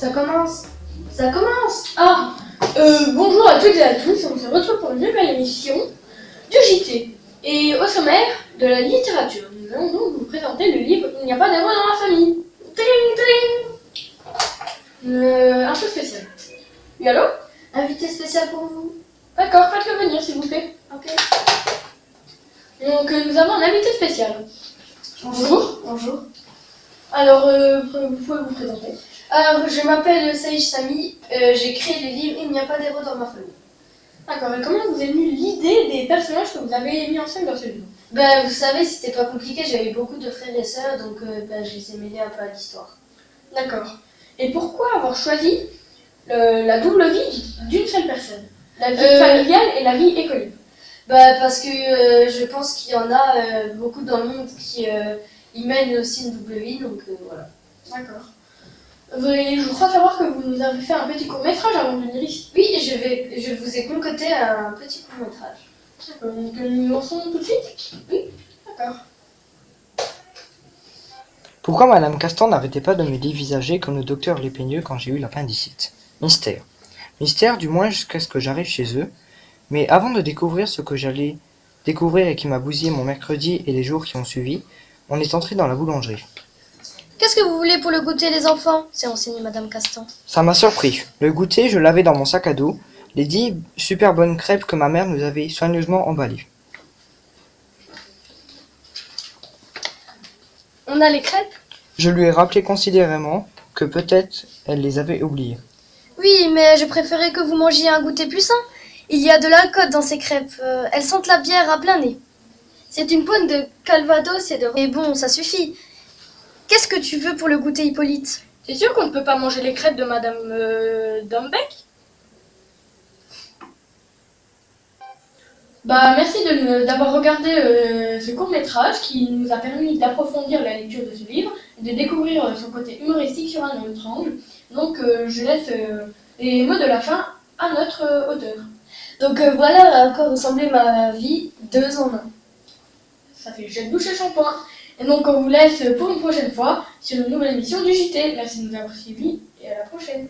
Ça commence. Ça commence. Ah, euh, bonjour à toutes et à tous, on se retrouve pour une nouvelle émission du JT. Et au sommaire de la littérature, nous allons donc vous présenter le livre Il n'y a pas d'héros dans la famille. Tling, tling. Euh, un peu spécial. Oui, allô? Invité spécial pour vous. D'accord, faites-le venir s'il vous plaît. Ok. Donc euh, nous avons un invité spécial. Bonjour. Bonjour. Alors, euh, vous pouvez vous présenter. Alors, je m'appelle Saïch Sami. Euh, J'ai créé le livre Il n'y a pas d'héros dans ma famille. D'accord, et comment vous est venue l'idée des personnages que vous avez mis en scène dans ce livre? Ben, vous savez, c'était pas compliqué. J'avais beaucoup de frères et sœurs, donc euh, ben, je les ai mêlés un peu à l'histoire. D'accord. Et pourquoi avoir choisi le- la double vie d'une seule personne? La vie Euh, familiale et la vie écolique Bah, parce que euh, je pense qu'il y en a euh, beaucoup dans le monde qui euh, y mènent aussi une double vie, donc euh, voilà. D'accord. Je crois savoir que vous nous avez fait un petit court métrage avant de venir ici. Oui, je, vais, je vous ai concocté un petit court métrage. D'accord, Donc euh, nous lançons tout de suite? Oui. D'accord. Pourquoi Madame Castan n'arrêtait pas de me dévisager comme le docteur Lépeigneux quand j'ai eu l'appendicite? Mystère. Mystère du moins jusqu'à ce que j'arrive chez eux. Mais avant de découvrir ce que j'allais découvrir et qui m'a bousillé mon mercredi et les jours qui ont suivi, on est entré dans la boulangerie. Qu'est-ce que vous voulez pour le goûter les enfants? S'est renseignée Madame Castan. Ça m'a surpris. Le goûter, je l'avais dans mon sac à dos, les dix super bonnes crêpes que ma mère nous avait soigneusement emballées. On a les crêpes? Je lui ai rappelé considérément que peut-être elle les avait oubliées. Oui, mais je préférais que vous mangiez un goûter plus sain. Il y a de l'alcool dans ces crêpes. euh, elles sentent la bière à plein nez. C'est une pointe de calvados et de... Et bon, ça suffit. Qu'est-ce que tu veux pour le goûter Hippolyte? C'est sûr qu'on ne peut pas manger les crêpes de Madame euh, Dombeck Bah merci d'avoir regardé euh, ce court métrage qui nous a permis d'approfondir la lecture de ce livre et de découvrir euh, son côté humoristique sur un autre angle. Donc euh, je laisse les mots de la fin à notre auteur. Donc voilà à quoi ressemblait ma vie deux en un. Ça fait jet de douche et shampoing. Et donc on vous laisse pour une prochaine fois sur une nouvelle émission du JT. Merci de nous avoir suivis et à la prochaine.